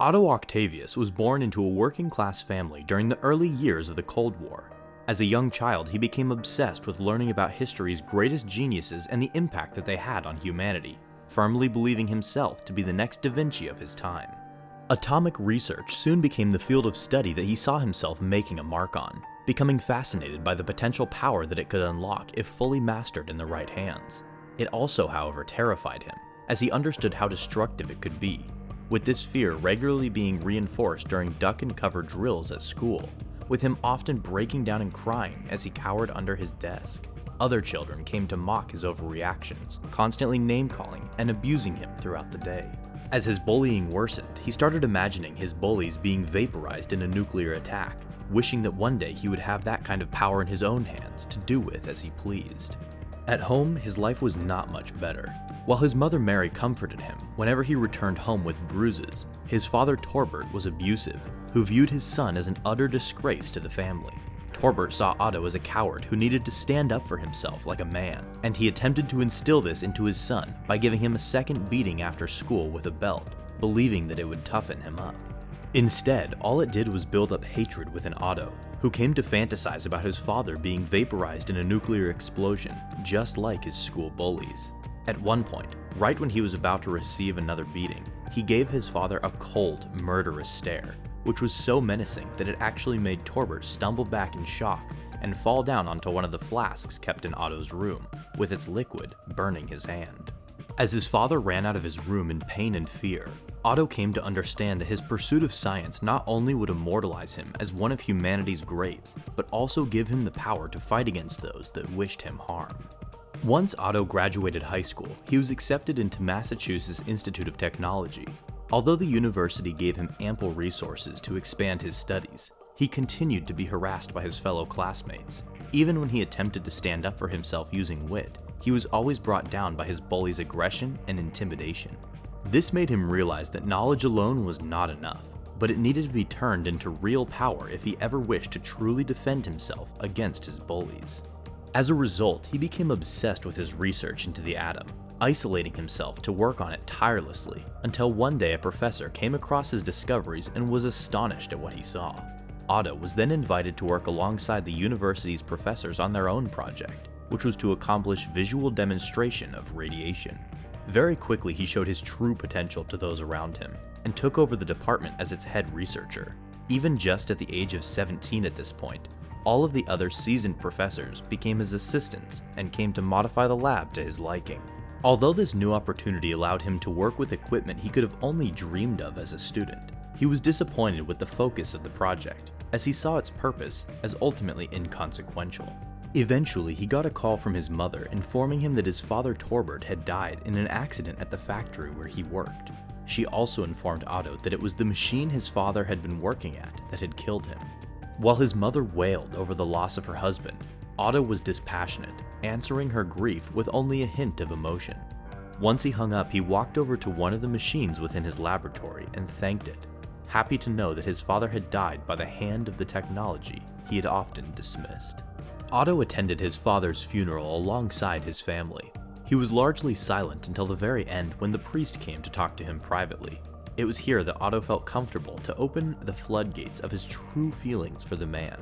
Otto Octavius was born into a working class family during the early years of the Cold War. As a young child, he became obsessed with learning about history's greatest geniuses and the impact that they had on humanity, firmly believing himself to be the next Da Vinci of his time. Atomic research soon became the field of study that he saw himself making a mark on, becoming fascinated by the potential power that it could unlock if fully mastered in the right hands. It also, however, terrified him, as he understood how destructive it could be, with this fear regularly being reinforced during duck and cover drills at school, with him often breaking down and crying as he cowered under his desk. Other children came to mock his overreactions, constantly name-calling and abusing him throughout the day. As his bullying worsened, he started imagining his bullies being vaporized in a nuclear attack, wishing that one day he would have that kind of power in his own hands to do with as he pleased. At home, his life was not much better. While his mother Mary comforted him whenever he returned home with bruises, his father Torbert was abusive, who viewed his son as an utter disgrace to the family. Torbert saw Otto as a coward who needed to stand up for himself like a man, and he attempted to instill this into his son by giving him a second beating after school with a belt, believing that it would toughen him up. Instead, all it did was build up hatred within Otto, who came to fantasize about his father being vaporized in a nuclear explosion, just like his school bullies. At one point, right when he was about to receive another beating, he gave his father a cold, murderous stare, which was so menacing that it actually made Torbert stumble back in shock and fall down onto one of the flasks kept in Otto's room, with its liquid burning his hand. As his father ran out of his room in pain and fear, Otto came to understand that his pursuit of science not only would immortalize him as one of humanity's greats, but also give him the power to fight against those that wished him harm. Once Otto graduated high school, he was accepted into Massachusetts Institute of Technology. Although the university gave him ample resources to expand his studies, he continued to be harassed by his fellow classmates. Even when he attempted to stand up for himself using wit, he was always brought down by his bully's aggression and intimidation. This made him realize that knowledge alone was not enough, but it needed to be turned into real power if he ever wished to truly defend himself against his bullies. As a result, he became obsessed with his research into the atom, isolating himself to work on it tirelessly, until one day a professor came across his discoveries and was astonished at what he saw. Otto was then invited to work alongside the university's professors on their own project, which was to accomplish visual demonstration of radiation. Very quickly he showed his true potential to those around him, and took over the department as its head researcher. Even just at the age of 17 at this point, all of the other seasoned professors became his assistants and came to modify the lab to his liking. Although this new opportunity allowed him to work with equipment he could have only dreamed of as a student, he was disappointed with the focus of the project, as he saw its purpose as ultimately inconsequential. Eventually, he got a call from his mother informing him that his father Torbert had died in an accident at the factory where he worked. She also informed Otto that it was the machine his father had been working at that had killed him. While his mother wailed over the loss of her husband, Otto was dispassionate, answering her grief with only a hint of emotion. Once he hung up, he walked over to one of the machines within his laboratory and thanked it, happy to know that his father had died by the hand of the technology he had often dismissed. Otto attended his father's funeral alongside his family. He was largely silent until the very end when the priest came to talk to him privately. It was here that Otto felt comfortable to open the floodgates of his true feelings for the man.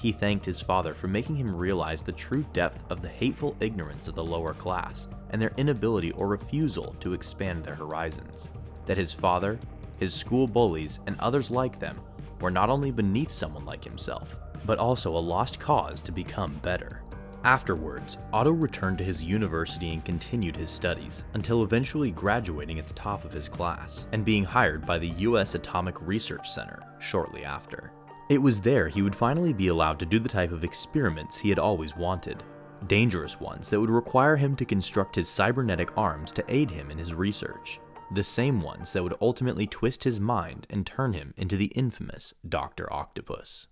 He thanked his father for making him realize the true depth of the hateful ignorance of the lower class and their inability or refusal to expand their horizons. That his father, his school bullies, and others like them were not only beneath someone like himself, but also a lost cause to become better. Afterwards, Otto returned to his university and continued his studies, until eventually graduating at the top of his class, and being hired by the US Atomic Research Center shortly after. It was there he would finally be allowed to do the type of experiments he had always wanted, dangerous ones that would require him to construct his cybernetic arms to aid him in his research, the same ones that would ultimately twist his mind and turn him into the infamous Dr. Octopus.